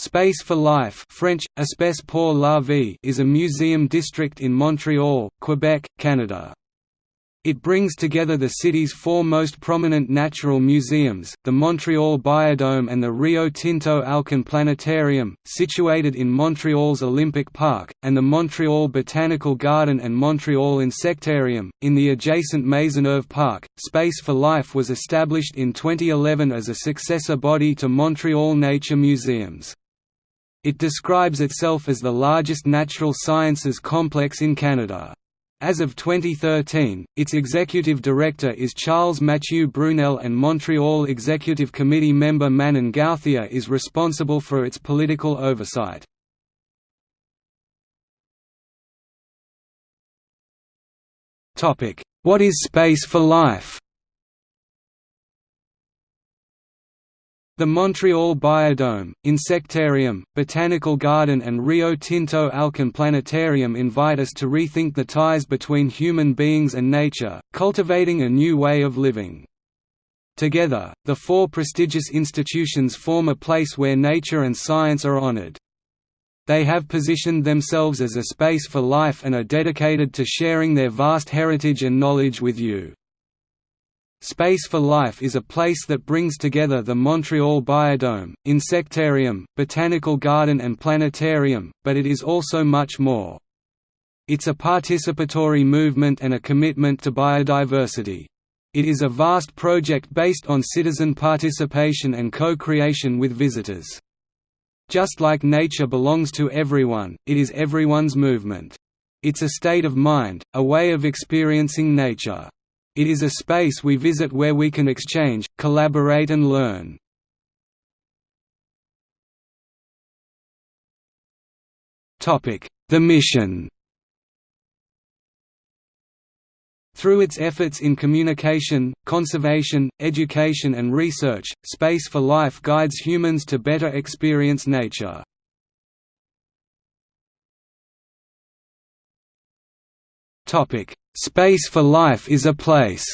Space for Life French, Espace pour la vie is a museum district in Montreal, Quebec, Canada. It brings together the city's four most prominent natural museums, the Montreal Biodome and the Rio Tinto Alcan Planetarium, situated in Montreal's Olympic Park, and the Montreal Botanical Garden and Montreal Insectarium. In the adjacent Maisonneuve Park, Space for Life was established in 2011 as a successor body to Montreal Nature Museums. It describes itself as the largest natural sciences complex in Canada. As of 2013, its executive director is Charles Mathieu Brunelle and Montreal Executive Committee member Manon Gauthier is responsible for its political oversight. What is Space for Life? The Montreal Biodome, Insectarium, Botanical Garden and Rio Tinto Alcan Planetarium invite us to rethink the ties between human beings and nature, cultivating a new way of living. Together, the four prestigious institutions form a place where nature and science are honored. They have positioned themselves as a space for life and are dedicated to sharing their vast heritage and knowledge with you. Space for Life is a place that brings together the Montreal Biodome, Insectarium, Botanical Garden and Planetarium, but it is also much more. It's a participatory movement and a commitment to biodiversity. It is a vast project based on citizen participation and co-creation with visitors. Just like nature belongs to everyone, it is everyone's movement. It's a state of mind, a way of experiencing nature. It is a space we visit where we can exchange, collaborate and learn. The mission Through its efforts in communication, conservation, education and research, Space for Life guides humans to better experience nature. Space for Life is a place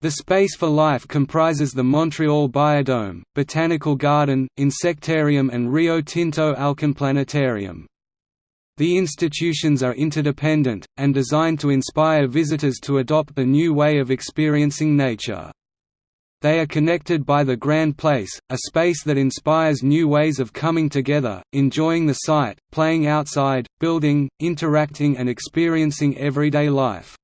The Space for Life comprises the Montreal Biodome, Botanical Garden, Insectarium and Rio Tinto Alcan Planetarium. The institutions are interdependent, and designed to inspire visitors to adopt a new way of experiencing nature. They are connected by the Grand Place, a space that inspires new ways of coming together, enjoying the site, playing outside, building, interacting and experiencing everyday life.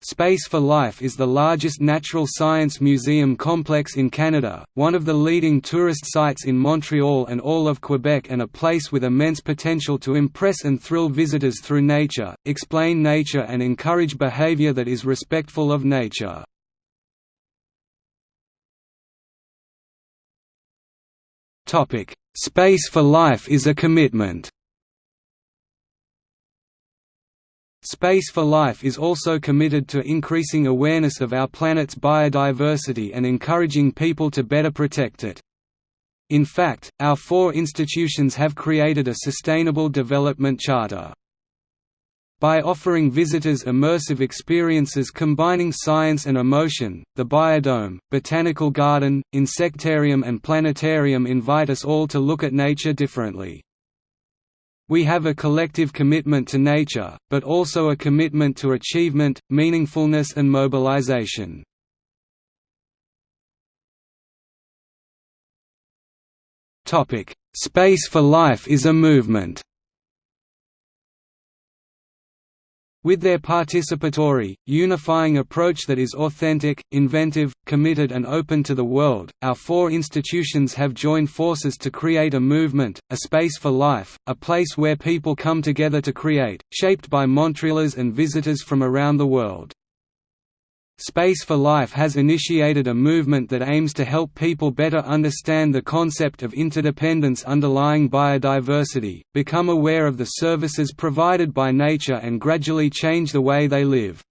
Space for Life is the largest natural science museum complex in Canada, one of the leading tourist sites in Montreal and all of Quebec and a place with immense potential to impress and thrill visitors through nature, explain nature and encourage behavior that is respectful of nature. Space for Life is a commitment Space for Life is also committed to increasing awareness of our planet's biodiversity and encouraging people to better protect it. In fact, our four institutions have created a Sustainable Development Charter. By offering visitors immersive experiences combining science and emotion, the Biodome, Botanical Garden, Insectarium and Planetarium invite us all to look at nature differently. We have a collective commitment to nature, but also a commitment to achievement, meaningfulness and mobilization. Space for Life is a movement With their participatory, unifying approach that is authentic, inventive, committed and open to the world, our four institutions have joined forces to create a movement, a space for life, a place where people come together to create, shaped by Montrealers and visitors from around the world. Space for Life has initiated a movement that aims to help people better understand the concept of interdependence underlying biodiversity, become aware of the services provided by nature and gradually change the way they live.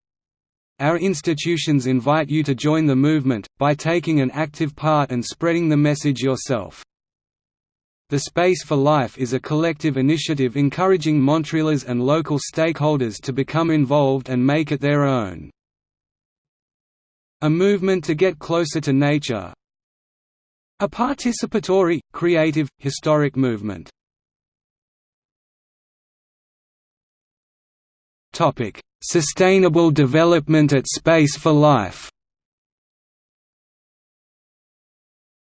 Our institutions invite you to join the movement, by taking an active part and spreading the message yourself. The Space for Life is a collective initiative encouraging Montrealers and local stakeholders to become involved and make it their own. A movement to get closer to nature A participatory, creative, historic movement. Sustainable development at Space for Life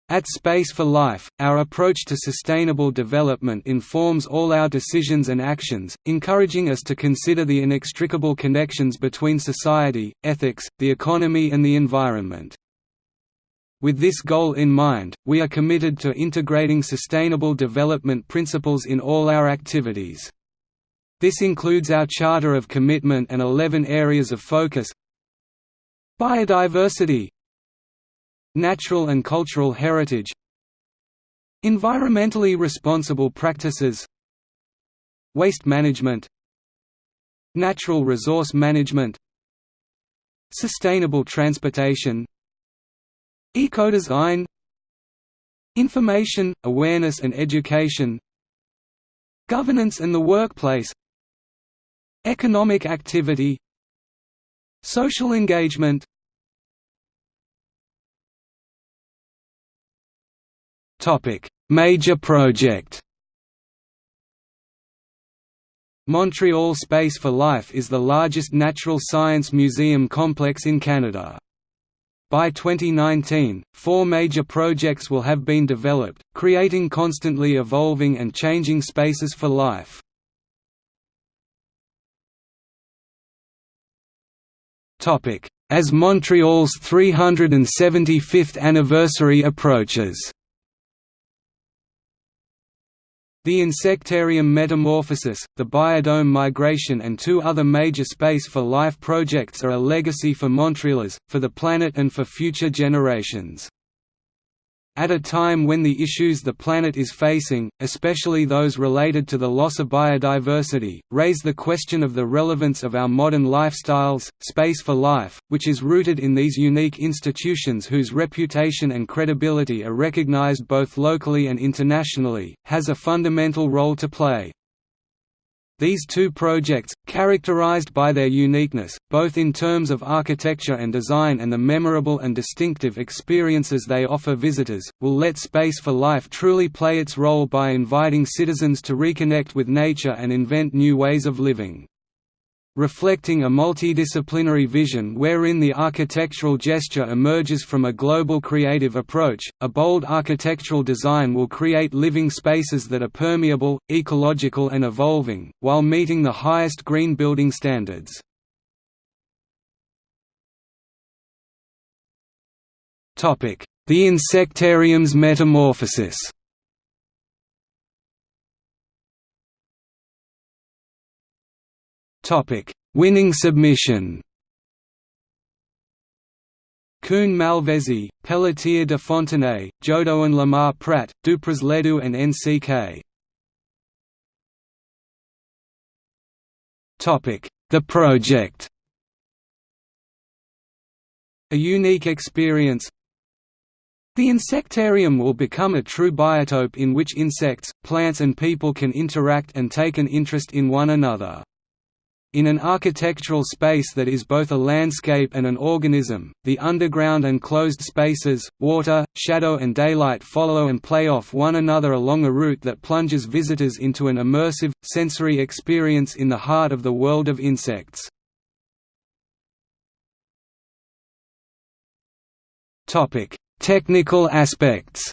At Space for Life, our approach to sustainable development informs all our decisions and actions, encouraging us to consider the inextricable connections between society, ethics, the economy and the environment. With this goal in mind, we are committed to integrating sustainable development principles in all our activities. This includes our Charter of Commitment and 11 areas of focus Biodiversity Natural and cultural heritage Environmentally responsible practices Waste management Natural resource management Sustainable transportation Ecodesign Information, awareness and education Governance and the workplace Economic activity Social engagement Major project Montreal Space for Life is the largest natural science museum complex in Canada. By 2019, four major projects will have been developed, creating constantly evolving and changing spaces for life. As Montreal's 375th anniversary approaches The Insectarium Metamorphosis, the Biodome Migration and two other major Space for Life projects are a legacy for Montrealers, for the planet and for future generations. At a time when the issues the planet is facing, especially those related to the loss of biodiversity, raise the question of the relevance of our modern lifestyles, Space for Life, which is rooted in these unique institutions whose reputation and credibility are recognized both locally and internationally, has a fundamental role to play. These two projects, characterized by their uniqueness, both in terms of architecture and design and the memorable and distinctive experiences they offer visitors, will let Space for Life truly play its role by inviting citizens to reconnect with nature and invent new ways of living reflecting a multidisciplinary vision wherein the architectural gesture emerges from a global creative approach. A bold architectural design will create living spaces that are permeable, ecological, and evolving, while meeting the highest green building standards. The insectarium's metamorphosis Topic: Winning submission. Kuhn Malvezzi, Pelletier de Fontenay, Jodoin Lamarre Pratte, Dupras Ledoux and NCK. Topic: The project. A unique experience, the insectarium will become a true biotope in which insects, plants and people can interact and take an interest in one another. In an architectural space that is both a landscape and an organism, the underground and closed spaces, water, shadow and daylight follow and play off one another along a route that plunges visitors into an immersive, sensory experience in the heart of the world of insects. Technical aspects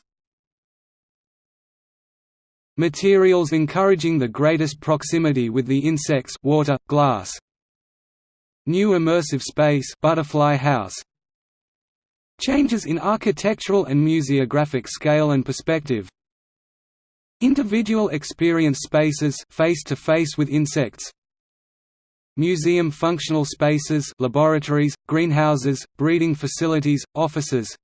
Materials encouraging the greatest proximity with the insects water, glass. New immersive space butterfly house. Changes in architectural and museographic scale and perspective. Individual experience spaces face to face with insects. Museum functional spaces laboratories, greenhouses, breeding facilities, offices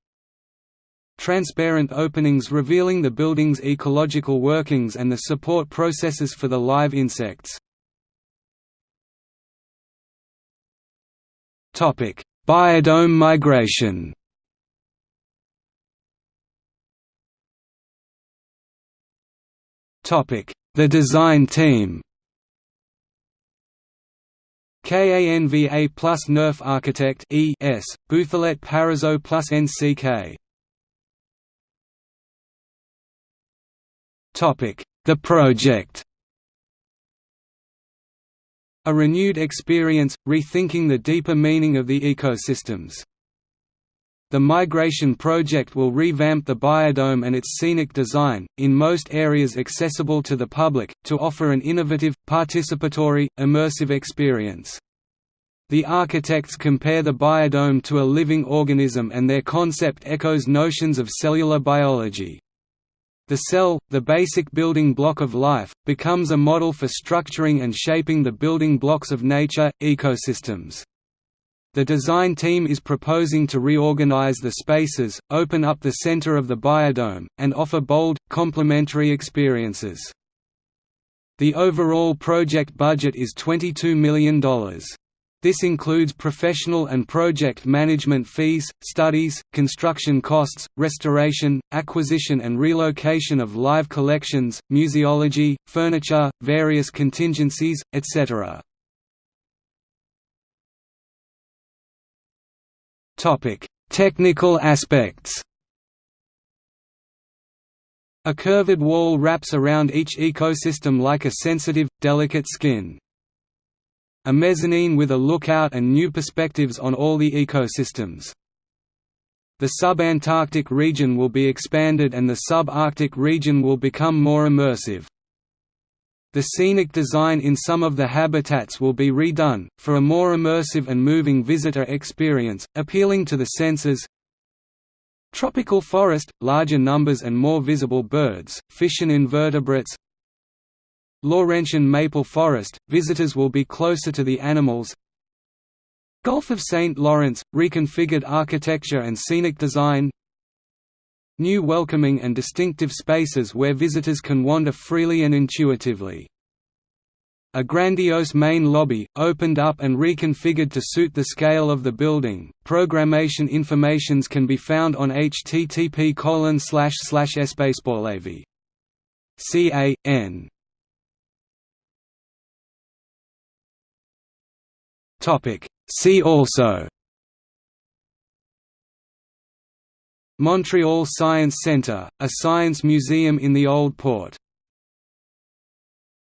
transparent openings revealing the building's ecological workings and the support processes for the live insects. Biodome migration. The design team. KANVA plus NEUF Architect E S, Bouthillette Parisot plus NCK The project A renewed experience, rethinking the deeper meaning of the ecosystems. The migration project will revamp the biodome and its scenic design, in most areas accessible to the public, to offer an innovative, participatory, immersive experience. The architects compare the biodome to a living organism and their concept echoes notions of cellular biology. The cell, the basic building block of life, becomes a model for structuring and shaping the building blocks of nature, ecosystems. The design team is proposing to reorganize the spaces, open up the center of the biodome, and offer bold, complementary experiences. The overall project budget is $22 million. This includes professional and project management fees, studies, construction costs, restoration, acquisition and relocation of live collections, museology, furniture, various contingencies, etc. Technical aspects. A curved wall wraps around each ecosystem like a sensitive, delicate skin. A mezzanine with a lookout and new perspectives on all the ecosystems. The subantarctic region will be expanded and the subarctic region will become more immersive. The scenic design in some of the habitats will be redone, for a more immersive and moving visitor experience, appealing to the senses. Tropical forest, larger numbers and more visible birds, fish and invertebrates Laurentian maple forest, visitors will be closer to the animals Gulf of St. Lawrence, reconfigured architecture and scenic design new welcoming and distinctive spaces where visitors can wander freely and intuitively. A grandiose main lobby, opened up and reconfigured to suit the scale of the building. Programmation informations can be found on http espacepourlavie. C A N. Topic. See also Montreal Science Centre, a science museum in the Old Port